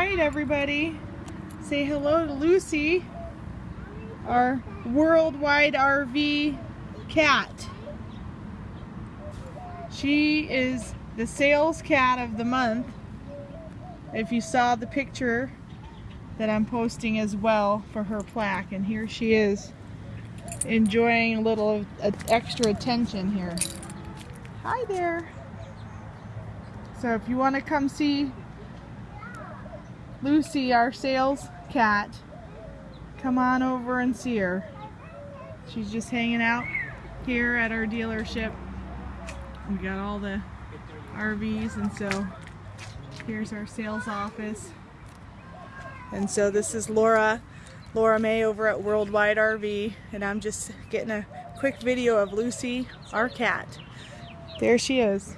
right, everybody. Say hello to Lucy, our worldwide RV cat. She is the sales cat of the month. If you saw the picture that I'm posting as well for her plaque, and here she is enjoying a little uh, extra attention here. Hi there. So if you want to come see Lucy, our sales cat, come on over and see her. She's just hanging out here at our dealership. We got all the RVs and so here's our sales office. And so this is Laura, Laura May over at Worldwide RV and I'm just getting a quick video of Lucy, our cat. There she is.